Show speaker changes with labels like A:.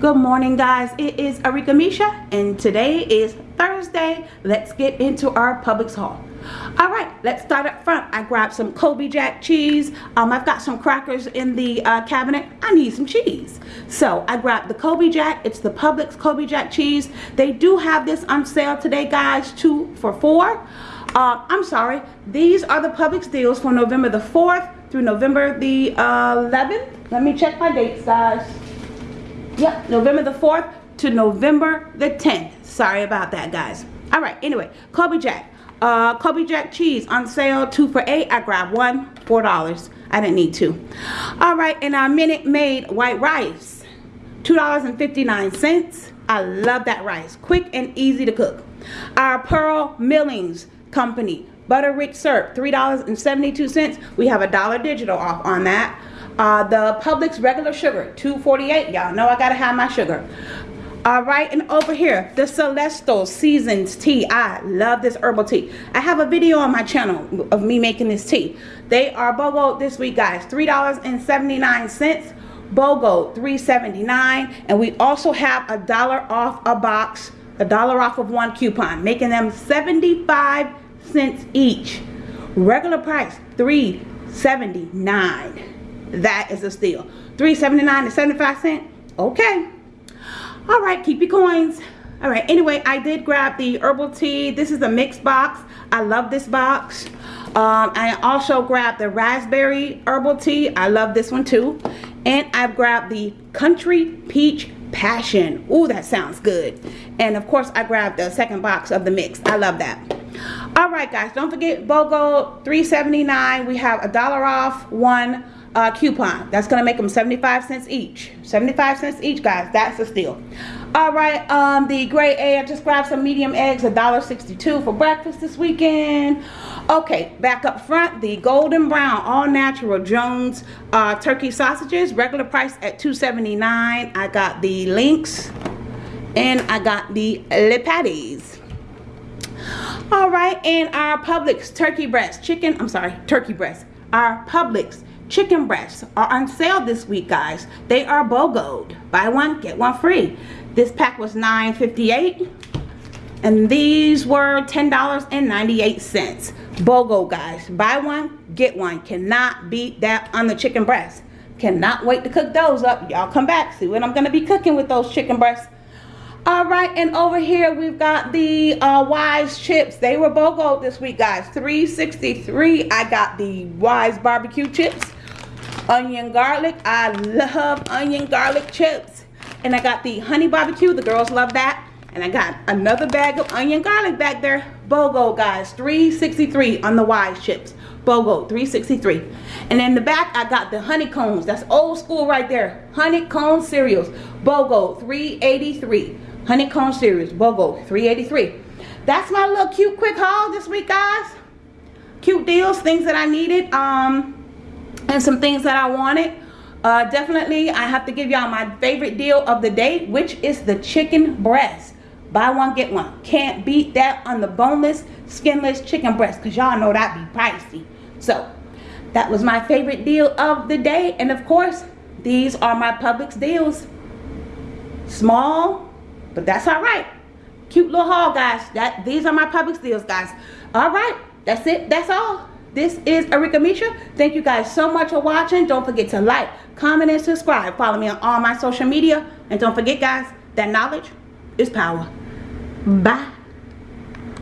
A: morning guys. It is Arika Misha and today is Thursday. Let's get into our Publix haul all right let's start up front. I grabbed some Colby Jack cheese. Um, I've got some crackers in the uh, cabinet. I need some cheese. So I grabbed the Colby Jack. It's the Publix Colby Jack cheese. They do have this on sale today guys two for four. Uh, I'm sorry. These are the Publix deals for November the 4th through November the uh, 11th let me check my dates guys Yep, November the 4th to November the 10th. Sorry about that, guys. All right, anyway, Colby Jack. Uh, Colby Jack cheese on sale, two for eight. I grabbed one, four dollars. I didn't need two. All right, and our Minute Maid white rice, two dollars and fifty-nine cents. I love that rice, quick and easy to cook. Our Pearl Millings Company butter rich syrup, three dollars and seventy-two cents. We have a dollar digital off on that. Uh, the Publix regular sugar, 248. Y'all know I gotta have my sugar. All right, and over here, the Celestial Seasons Tea. I love this herbal tea. I have a video on my channel of me making this tea. They are BOGO this week, guys. $3.79. BOGO, $3.79. And we also have a dollar off a box, a dollar off of one coupon, making them 75 cents each. Regular price, $3.79 that is a steal. 379 to 75 cent? Okay. All right keep your coins. All right anyway i did grab the herbal tea. This is a mixed box. I love this box. Um, i also grabbed the raspberry herbal tea. I love this one too. And i've grabbed the country peach passion. Ooh, that sounds good. And of course i grabbed the second box of the mix. I love that. All right guys don't forget bogo 379 we have a dollar off one uh, coupon. That's going to make them 75 cents each. 75 cents each, guys. That's a steal. All right, um, the Grade A, I just grabbed some medium eggs, $1.62 for breakfast this weekend. Okay, back up front, the golden brown, all natural Jones uh, turkey sausages, regular price at $2.79. I got the links and I got the le patties. All right, and our Publix turkey breast, chicken, I'm sorry, turkey breast, our Publix chicken breasts are on sale this week guys. They are BOGOed buy one get one free. This pack was $9.58 and these were $10.98 BOGO guys. Buy one get one. Cannot beat that on the chicken breast. Cannot wait to cook those up. Y'all come back see what I'm gonna be cooking with those chicken breasts. All right and over here we've got the uh, wise chips. They were BOGO this week guys. 363 I got the wise barbecue chips onion garlic. I love onion garlic chips. And I got the honey barbecue. The girls love that. And I got another bag of onion garlic back there. BOGO, guys. 363 on the Wise chips. BOGO, 363 And in the back, I got the honeycombs. That's old school right there. Honeycomb cereals. BOGO, 383 Honeycomb cereals. BOGO, 383 That's my little cute quick haul this week, guys. Cute deals, things that I needed. Um, and some things that I wanted. Uh, definitely, I have to give y'all my favorite deal of the day, which is the chicken breast. Buy one, get one. Can't beat that on the boneless, skinless chicken breast because y'all know that'd be pricey. So, that was my favorite deal of the day. And of course, these are my Publix deals. Small, but that's all right. Cute little haul, guys. That These are my Publix deals, guys. All right, that's it. That's all this is Arika Misha. Thank you guys so much for watching. Don't forget to like, comment, and subscribe. Follow me on all my social media. And don't forget, guys, that knowledge is power. Bye.